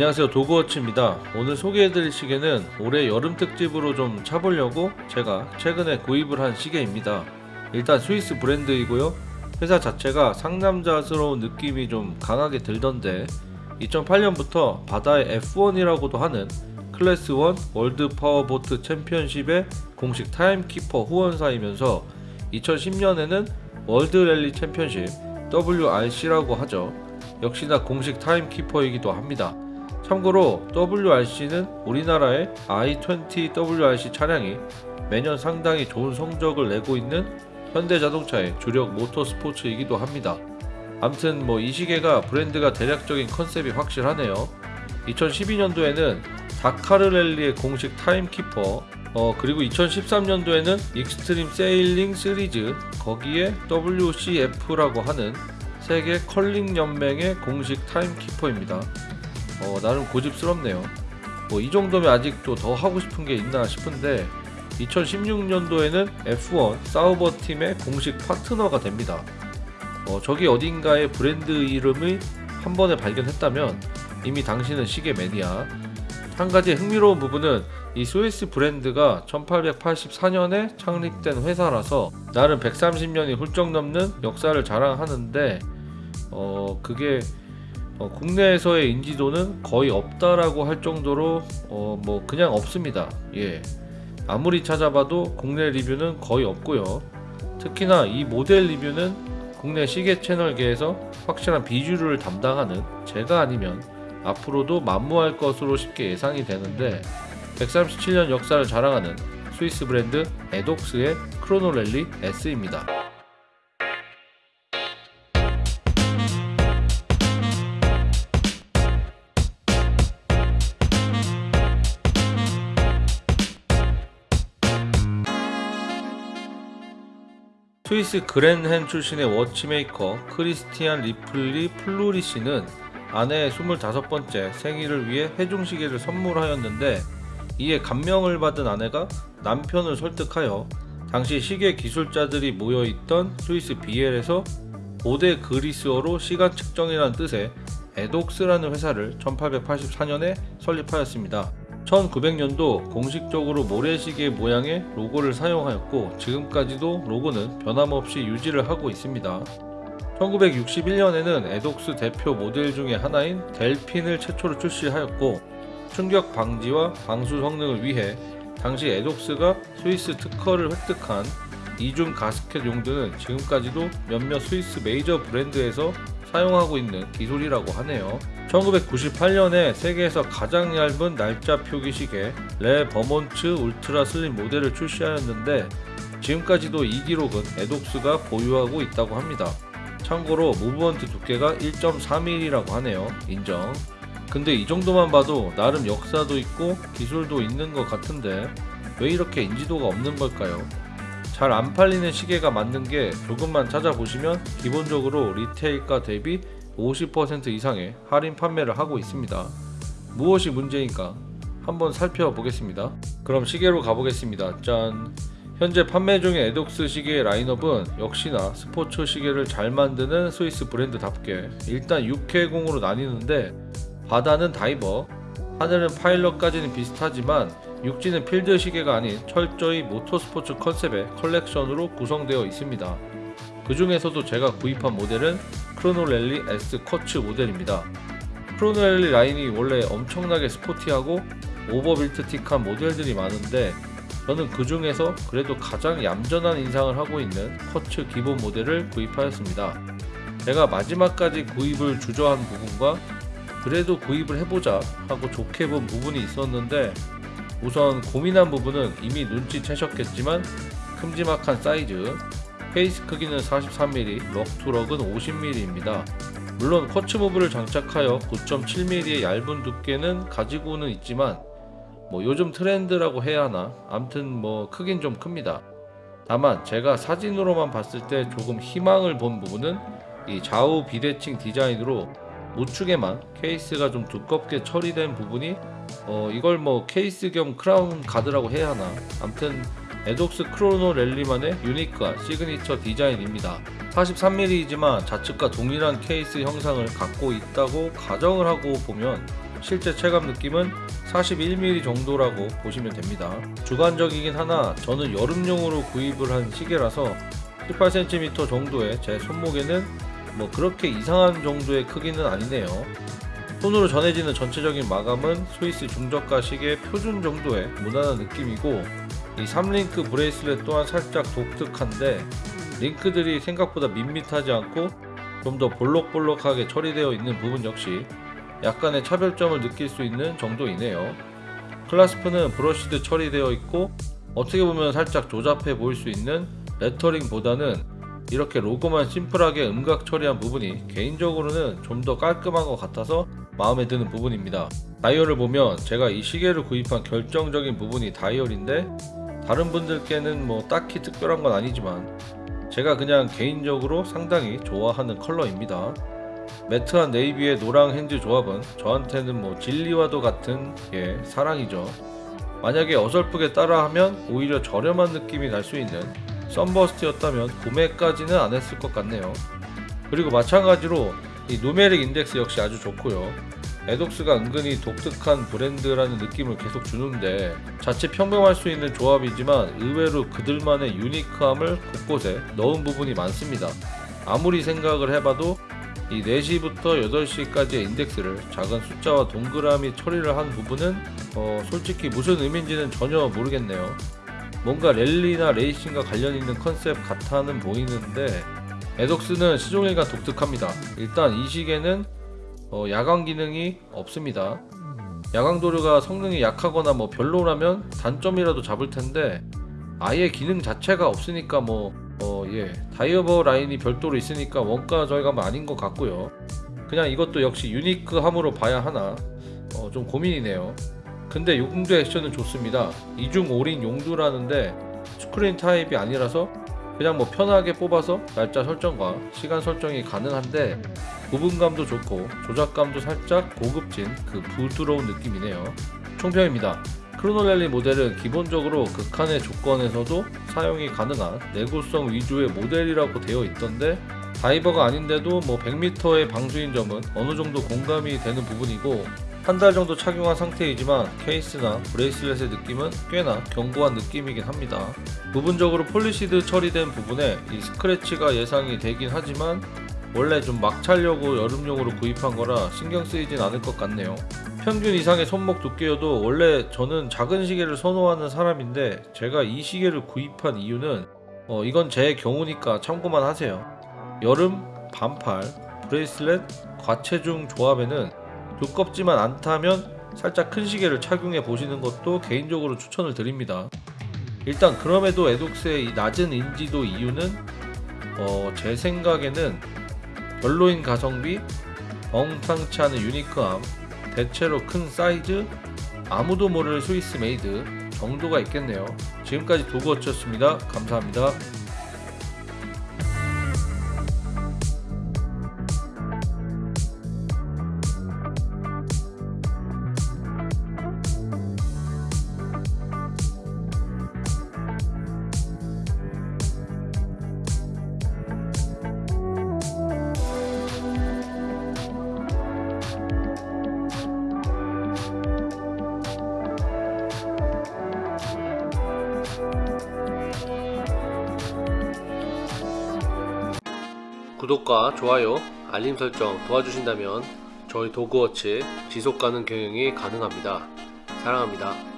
안녕하세요. 도그워치입니다. 오늘 소개해드릴 시계는 올해 여름 특집으로 좀 차보려고 제가 최근에 구입을 한 시계입니다. 일단 스위스 브랜드이고요. 회사 자체가 상남자스러운 느낌이 좀 강하게 들던데 2008년부터 바다의 F1이라고도 하는 클래스 1 World Powerboat Championship의 공식 timekeeper 후원사이면서 2010년에는 World Rally Championship WRC라고 하죠. 역시나 공식 timekeeper이기도 합니다 참고로 WRC는 우리나라의 i20 WRC 차량이 매년 상당히 좋은 성적을 내고 있는 현대자동차의 주력 모터스포츠이기도 합니다. 암튼 뭐 이 시계가 브랜드가 대략적인 컨셉이 확실하네요. 2012년도에는 다카르 랠리의 공식 timekeeper 어 그리고 2013년도에는 익스트림 세일링 시리즈 거기에 WCF라고 하는 세계 컬링 연맹의 공식 타임키퍼입니다. 어, 나름 고집스럽네요. 뭐 이 정도면 아직도 더 하고 싶은 게 있나 싶은데 2016년도에는 F1 사우버 팀의 공식 파트너가 됩니다. 어, 저기 어딘가에 브랜드 이름을 한 번에 발견했다면 이미 당신은 시계 매니아. 한 가지 흥미로운 부분은 이 스위스 브랜드가 1884년에 창립된 회사라서 나름 130년이 훌쩍 넘는 역사를 자랑하는데 어 그게 어, 국내에서의 인지도는 거의 없다라고 할 정도로 어, 뭐 그냥 없습니다. 예. 아무리 찾아봐도 국내 리뷰는 거의 없고요. 특히나 이 모델 리뷰는 국내 시계 채널계에서 확실한 비주류를 담당하는 제가 아니면 앞으로도 만무할 것으로 쉽게 예상이 되는데 137년 역사를 자랑하는 스위스 브랜드 에독스의 크로노랠리 S입니다. 스위스 그랜헨 출신의 watchmaker 크리스티안 리플리 플루리 씨는 아내의 25번째 생일을 위해 해중시계를 선물하였는데 이에 감명을 받은 아내가 남편을 설득하여 당시 시계 기술자들이 모여있던 스위스 비엘에서 고대 그리스어로 시간 측정이라는 뜻의 에독스라는 회사를 1884년에 설립하였습니다. 1900년도 공식적으로 모래시계 모양의 로고를 사용하였고 지금까지도 로고는 변함없이 유지를 하고 있습니다. 1961년에는 에독스 대표 모델 중의 하나인 델핀을 최초로 출시하였고 충격 방지와 방수 성능을 위해 당시 에독스가 스위스 특허를 획득한 이중 가스켓 용두는 지금까지도 몇몇 스위스 메이저 브랜드에서 사용하고 있는 기술이라고 하네요. 1998년에 세계에서 가장 얇은 날짜 표기 시계 레 버몬츠 울트라 슬림 모델을 출시하였는데 지금까지도 이 기록은 에독스가 보유하고 있다고 합니다. 참고로 무브먼트 두께가 1.3mm라고 하네요. 인정. 근데 이 정도만 봐도 나름 역사도 있고 기술도 있는 것 같은데 왜 이렇게 인지도가 없는 걸까요? 잘 안 팔리는 시계가 맞는 게 조금만 찾아보시면 기본적으로 리테일가 대비 50% 이상의 할인 판매를 하고 있습니다. 무엇이 문제인가 한번 살펴보겠습니다. 그럼 시계로 가보겠습니다. 짠! 현재 판매 중인 에독스 시계의 라인업은 역시나 스포츠 시계를 잘 만드는 스위스 브랜드답게 일단 육해공으로 나뉘는데 바다는 다이버, 하늘은 파일럿까지는 비슷하지만 육지는 필드 시계가 아닌 철저히 모터스포츠 컨셉의 컬렉션으로 구성되어 있습니다. 그 중에서도 제가 구입한 모델은 크로노랠리 S 쿼츠 모델입니다. 크로노랠리 라인이 원래 엄청나게 스포티하고 overbuilt틱한 모델들이 많은데 저는 그 중에서 그래도 가장 얌전한 인상을 하고 있는 쿼츠 기본 모델을 구입하였습니다. 제가 마지막까지 구입을 주저한 부분과 그래도 구입을 해보자 하고 좋게 본 부분이 있었는데 우선 고민한 부분은 이미 눈치채셨겠지만 큼지막한 사이즈 페이스 크기는 43mm, lug to lug은 50mm입니다. 물론 쿼츠무브를 장착하여 9.7mm의 얇은 두께는 가지고는 있지만 뭐 요즘 트렌드라고 해야 하나 암튼 뭐 크긴 좀 큽니다. 다만 제가 사진으로만 봤을 때 조금 희망을 본 부분은 이 좌우 비대칭 디자인으로 우측에만 케이스가 좀 두껍게 처리된 부분이 어 이걸 뭐 케이스 겸 crown guard라고 해야 하나 암튼 에독스 크로노 랠리만의 유니크한 시그니처 디자인입니다 43mm이지만 좌측과 동일한 케이스 형상을 갖고 있다고 가정을 하고 보면 실제 체감 느낌은 41mm 정도라고 보시면 됩니다. 주관적이긴 하나 저는 여름용으로 구입을 한 시계라서 18cm 정도의 제 손목에는 뭐 그렇게 이상한 정도의 크기는 아니네요. 손으로 전해지는 전체적인 마감은 스위스 중저가 시계 표준 정도의 무난한 느낌이고 이 3링크 bracelet 또한 살짝 독특한데 링크들이 생각보다 밋밋하지 않고 좀 더 볼록볼록하게 처리되어 있는 부분 역시 약간의 차별점을 느낄 수 있는 정도이네요. clasp는 brushed 처리되어 있고 어떻게 보면 살짝 조잡해 보일 수 있는 레터링보다는 이렇게 로고만 심플하게 음각 처리한 부분이 개인적으로는 좀 더 깔끔한 것 같아서 마음에 드는 부분입니다. 다이얼을 보면 제가 이 시계를 구입한 결정적인 부분이 다이얼인데 다른 분들께는 뭐 딱히 특별한 건 아니지만 제가 그냥 개인적으로 상당히 좋아하는 컬러입니다. 매트한 네이비의 노랑 hands 조합은 저한테는 뭐 진리와도 같은 예 사랑이죠. 만약에 어설프게 따라하면 오히려 저렴한 느낌이 날 수 있는 썬버스트였다면 구매까지는 안 했을 것 같네요. 그리고 마찬가지로 이 누메릭 인덱스 역시 아주 좋고요. 에독스가 은근히 독특한 브랜드라는 느낌을 계속 주는데 자칫 평범할 수 있는 조합이지만 의외로 그들만의 유니크함을 곳곳에 넣은 부분이 많습니다. 아무리 생각을 해봐도 이 4시부터 8시까지의 인덱스를 작은 숫자와 동그라미 처리를 한 부분은 어, 솔직히 무슨 의미인지는 전혀 모르겠네요. 뭔가 랠리나 레이싱과 관련 있는 컨셉 같아는 보이는데 에독스는 시종일관 독특합니다. 일단 이 시계는 어, 야광 기능이 없습니다. 야광 도료가 성능이 약하거나 뭐 별로라면 단점이라도 잡을 텐데 아예 기능 자체가 없으니까 뭐 어, 예. 다이어버 라인이 별도로 있으니까 원가 절감은 아닌 것 같고요. 그냥 이것도 역시 유니크함으로 봐야 하나 어, 좀 고민이네요. 근데 용두 액션은 좋습니다. 이중 O-ring 용두라는데 screw-in 타입이 아니라서 그냥 뭐 편하게 뽑아서 날짜 설정과 시간 설정이 가능한데 구분감도 좋고 조작감도 살짝 고급진 그 부드러운 느낌이네요. 총평입니다. 크로노랠리 모델은 기본적으로 극한의 조건에서도 사용이 가능한 내구성 위주의 모델이라고 되어 있던데 다이버가 아닌데도 뭐 100m의 방수인 점은 어느 정도 공감이 되는 부분이고 한 달 정도 착용한 상태이지만 케이스나 bracelet의 느낌은 꽤나 견고한 느낌이긴 합니다. 부분적으로 polished 처리된 부분에 이 스크래치가 예상이 되긴 하지만 원래 좀 막 차려고 여름용으로 구입한 거라 신경 쓰이진 않을 것 같네요. 평균 이상의 손목 두께여도 원래 저는 작은 시계를 선호하는 사람인데 제가 이 시계를 구입한 이유는 어, 이건 제 경우니까 참고만 하세요. 여름 반팔 bracelet 과체중 조합에는 두껍지만 않다면 살짝 큰 시계를 착용해 보시는 것도 개인적으로 추천을 드립니다. 일단 그럼에도 에독스의 이 낮은 인지도 이유는 어, 제 생각에는 별로인 가성비, 엉탕치 않은 유니크함, 대체로 큰 사이즈, 아무도 모를 Swiss made 정도가 있겠네요. 지금까지 도그워치였습니다. 감사합니다. 구독과 좋아요, 알림 설정 도와주신다면 저희 도그워치 지속가능 경영이 가능합니다. 사랑합니다.